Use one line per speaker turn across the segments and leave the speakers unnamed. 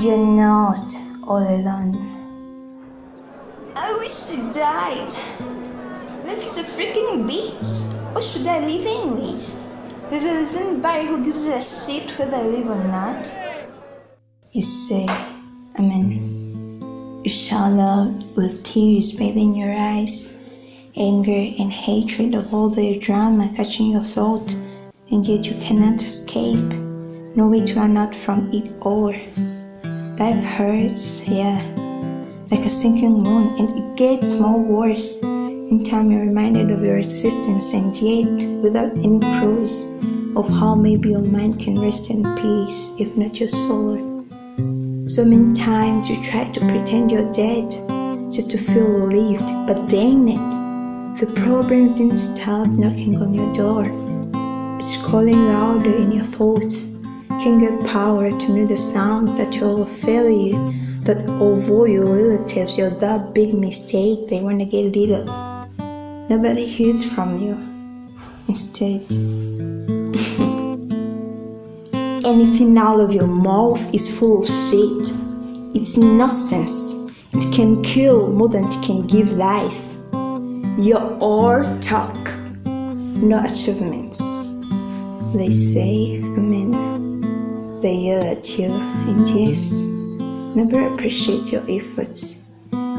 You're not all alone.
I wish you died. Life is a freaking bitch. What should I live anyways? There isn't anybody who gives a shit whether I live or not.
You say, Amen. You shout loud with tears bathing your eyes, anger and hatred of all the drama catching your throat, and yet you cannot escape. No way to run out from it all. Life hurts, yeah, like a sinking moon, and it gets more worse. In time, you're reminded of your existence, and yet, without any clues of how maybe your mind can rest in peace, if not your soul. So many times you try to pretend you're dead just to feel relieved, but dang it, the problems didn't stop knocking on your door. It's calling louder in your thoughts. Get power to know the sounds that you're a failure, that although your relatives, you're that big mistake they wanna get rid of. Nobody hears from you. Instead, anything out of your mouth is full of shit. It's nonsense. It can kill more than it can give life. You're all talk, no achievements. They say, Amen. They yell at you, and yes, never appreciate your efforts.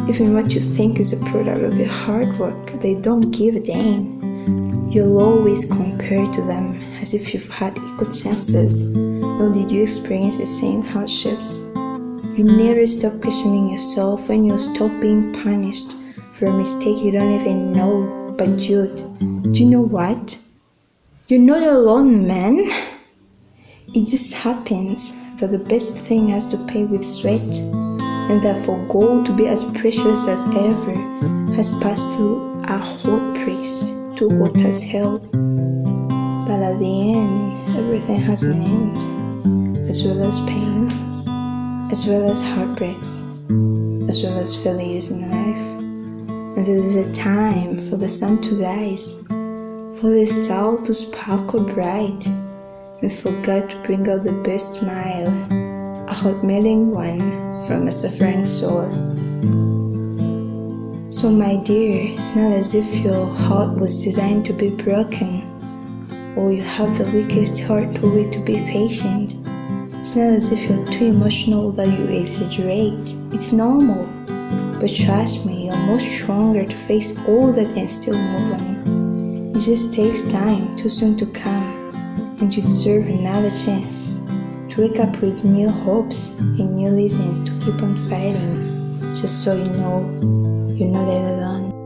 Even what you think is a product of your hard work, they don't give a damn. You'll always compare to them as if you've had equal chances, nor did you experience the same hardships. You never stop questioning yourself when you stop being punished for a mistake you don't even know. But Jude, do you know what? You're not alone, man. It just happens that the best thing has to pay with sweat, and that for gold to be as precious as ever has passed through a hot press to what has held. But at the end, everything has an end, as well as pain, as well as heartbreaks, as well as failures in life. And there is a time for the sun to rise, for the star to sparkle bright, and for God to bring out the best smile, a heart melting one from a suffering soul. So, my dear, it's not as if your heart was designed to be broken, or you have the weakest heart to wait to be patient. It's not as if you're too emotional that you exaggerate. It's normal. But trust me, you're more stronger to face all that and still move on. It just takes time, too soon to come, and you deserve another chance to wake up with new hopes and new reasons to keep on fighting, just so you know you're not alone.